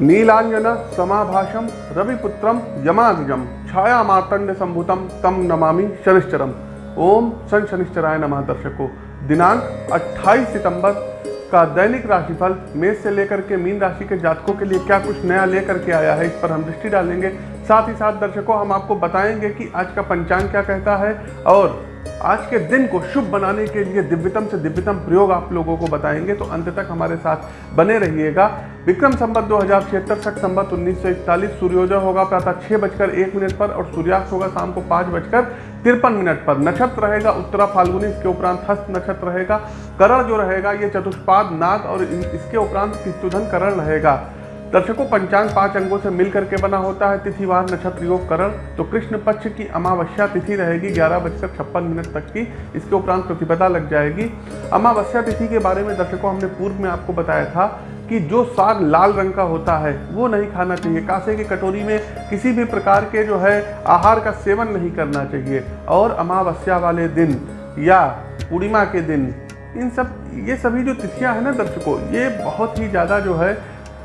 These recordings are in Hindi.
नीलांजन समाभाषम, रविपुत्रम यमाग्रजम छाया मार्तंड संभुतम तम नमामि शनिश्चरम। ओम सन शनिश्चराय नमः दर्शकों। दिनांक 28 सितंबर का दैनिक राशिफल मेष से लेकर के मीन राशि के जातकों के लिए क्या कुछ नया लेकर के आया है इस पर हम दृष्टि डालेंगे। साथ ही साथ दर्शकों, हम आपको बताएँगे कि आज का पंचांग क्या कहता है और आज के दिन को शुभ बनाने के लिए दिव्यतम से दिव्यतम प्रयोग आप लोगों को बताएँगे तो अंत तक हमारे साथ बने रहिएगा। विक्रम संबत दो हज़ार छिहत्तर तक संबत उन्नीस सौ इकतालीस, सूर्योदय होगा प्रातः छह बजकर एक मिनट पर और सूर्यास्त होगा शाम को पाँच बजकर तिरपन मिनट पर। नक्षत्र रहेगा उत्तरा फाल्गुनी, इसके उपरांत हस्त नक्षत्र रहेगा, करण जो रहेगा, ये चतुष्पाद नाग और इसके उपरांत किस्तुधन करण रहेगा। दर्शकों, पंचांग पाँच अंगों से मिलकर के बना होता है तिथिवार नक्षत्र योग करण तो कृष्ण पक्ष की अमावस्या तिथि रहेगी ग्यारह बजकर छप्पन मिनट तक की। इसके उपरांत प्रतिपदा लग जाएगी। अमावस्या तिथि के बारे में दर्शकों, हमने पूर्व में आपको बताया था कि जो साग लाल रंग का होता है, वो नहीं खाना चाहिए। कासे की कटोरी में किसी भी प्रकार के जो है, आहार का सेवन नहीं करना चाहिए। और अमावस्या वाले दिन या पूर्णिमा के दिन, इन सब, ये सभी जो तिथियाँ हैं ना दर्शकों, ये बहुत ही ज़्यादा जो है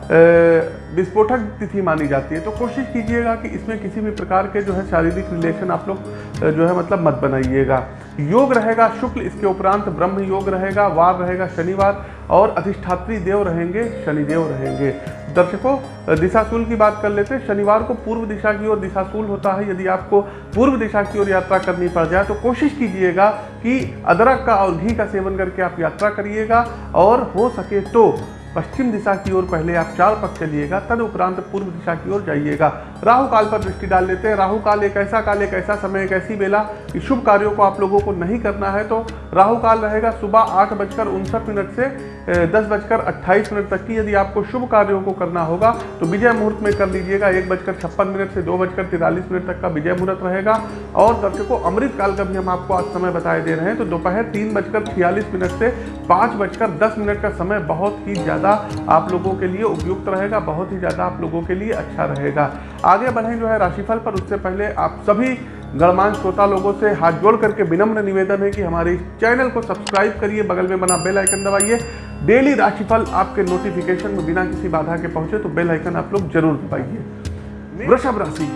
विस्फोटक तिथि मानी जाती है। तो कोशिश कीजिएगा कि इसमें किसी भी प्रकार के जो है शारीरिक रिलेशन आप लोग जो है मतलब मत बनाइएगा। योग रहेगा, शुक्ल इसके उपरांत ब्रह्म योग रहेगा वार रहेगा, शनिवार और अधिष्ठात्री देव रहेंगे, शनिदेव रहेंगे। दर्शकों दिशाशूल की बात कर लेते हैं। शनिवार को पूर्व दिशा की ओर दिशाशूल होता है। यदि आपको पूर्व दिशा की ओर यात्रा करनी पड़ जाए तो कोशिश कीजिएगा कि अदरक का और घी का सेवन करके आप यात्रा करिएगा और हो सके तो पश्चिम दिशा की ओर पहले आप चार पक चलिएगा तदउपरांत पूर्व दिशा की ओर जाइएगा। राहु काल पर दृष्टि डाल लेते हैं। राहु काल एक ऐसा काल, एक ऐसा समय, एक ऐसी बेला कि शुभ कार्यों को आप लोगों को नहीं करना है। तो राहु काल रहेगा सुबह आठ बजकर उनसठ मिनट से दस बजकर अट्ठाईस मिनट तक की। यदि आपको शुभ कार्यों को करना होगा तो विजय मुहूर्त में कर लीजिएगा। एक बजकर छप्पन मिनट से दो बजकर तिरालीस मिनट तक का विजय मुहूर्त रहेगा। और दर्शकों अमृत काल का भी हम आपको आज समय बताए दे रहे हैं। तो दोपहर तीन बजकर छियालीस मिनट से पाँच बजकर दस मिनट का समय बहुत ही ज़्यादा आप लोगों के लिए उपयुक्त रहेगा, बहुत ही ज़्यादा आप लोगों के लिए अच्छा रहेगा। आगे बढ़ें जो है राशिफल पर, उससे पहले आप सभी गणमान श्रोता लोगों से हाथ जोड़ करके विनम्र निवेदन है कि हमारे चैनल को सब्सक्राइब करिए, बगल में बना बेल आइकन दबाइए। डेली राशिफल आपके नोटिफिकेशन में बिना किसी बाधा के पहुँचे तो बेल आइकन आप लोग ज़रूर दबाइए। वृषभ राशि।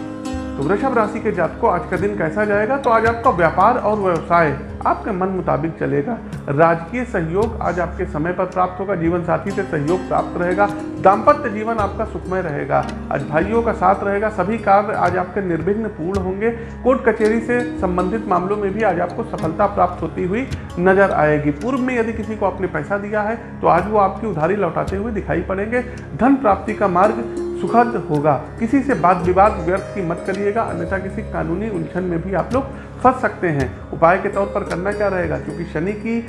तो वृषभ राशि के जातकों आज का दिन कैसा जाएगा? तो आज आपका व्यापार और व्यवसाय आपके मन मुताबिक चलेगा। राजकीय सहयोग आज आपके समय पर प्राप्त होगा। जीवन साथी से सहयोग प्राप्त रहेगा। दाम्पत्य जीवन आपका सुखमय रहेगा। आज भाइयों का साथ रहेगा। सभी कार्य आज आपके निर्विघ्न पूर्ण होंगे। कोर्ट कचहरी से संबंधित मामलों में भी आज आपको सफलता प्राप्त होती हुई नज़र आएगी। पूर्व में यदि किसी को आपने पैसा दिया है तो आज वो आपकी उधारी लौटाते हुए दिखाई पड़ेंगे। धन प्राप्ति का मार्ग सुखद होगा। किसी से बात विवाद व्यर्थ की मत करिएगा, अन्यथा किसी कानूनी उलझन में भी आप लोग फंस सकते हैं। उपाय के तौर पर करना क्या रहेगा? क्योंकि शनि की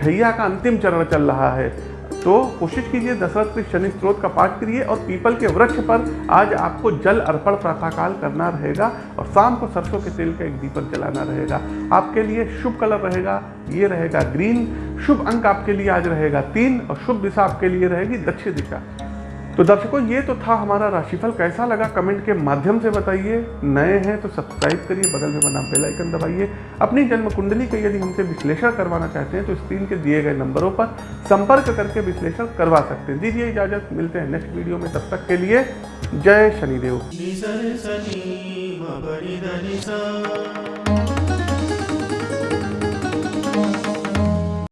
ढैया का अंतिम चरण चल रहा है। तो कोशिश कीजिए, दशरथ के शनि स्त्रोत का पाठ करिए और पीपल के वृक्ष पर आज आपको जल अर्पण प्रातःकाल करना रहेगा और शाम को सरसों के तेल का एक दीपक जलाना रहेगा। आपके लिए शुभ कलर रहेगा, ये रहेगा ग्रीन। शुभ अंक आपके लिए आज रहेगा तीन और शुभ दिशा आपके लिए रहेगी दक्षिण दिशा। तो दर्शकों, ये तो था हमारा राशिफल। कैसा लगा कमेंट के माध्यम से बताइए। नए हैं तो सब्सक्राइब करिए, बगल में बना बेल आइकन दबाइए। अपनी जन्म कुंडली का यदि हमसे विश्लेषण करवाना चाहते हैं तो स्क्रीन के दिए गए नंबरों पर संपर्क करके विश्लेषण करवा सकते हैं। दीजिए इजाज़त, मिलते हैं नेक्स्ट वीडियो में। तब तक के लिए जय शनिदेव।